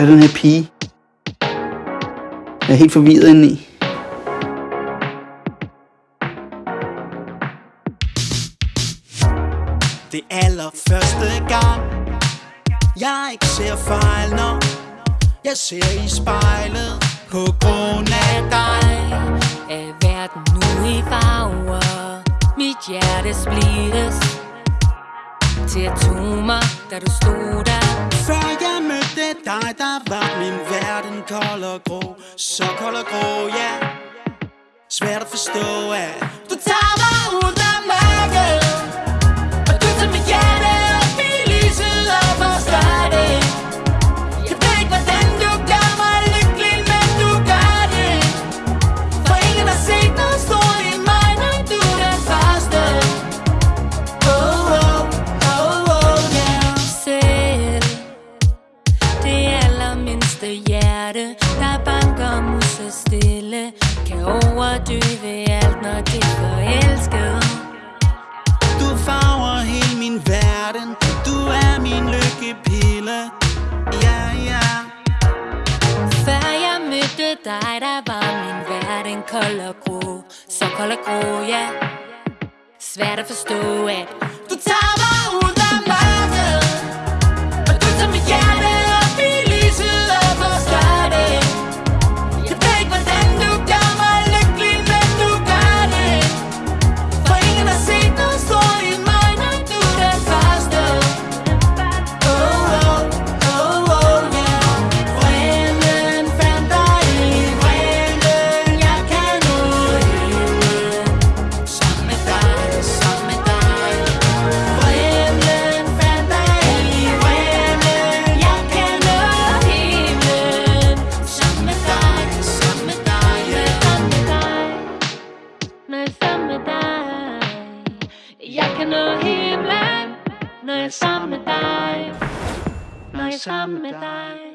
er den her pige? Jeg er helt forvirret indeni. Det allerførste gang Jeg ikke ser fejl, når Jeg ser i spejlet På grund af dig. Er verden nu i farver. Mit hjerte splittes. Til atomer, da du stod der. Før jeg dig, der var min verden kold og grå Så kold og grå, ja yeah. Svært at forstå, at allermindste hjerte Der banker musse stille. Kan overdøve alt, når det er forelsket Du farver hele min verden. Du er min lykkepille. Ja, ja. Før jeg mødte dig, der var min verden kold og grå. Så kold og grå, ja. Svært at forstå, at Du tager Jeg kan nå himlen Når jeg er sammen med dig. Når jeg er sammen med dig.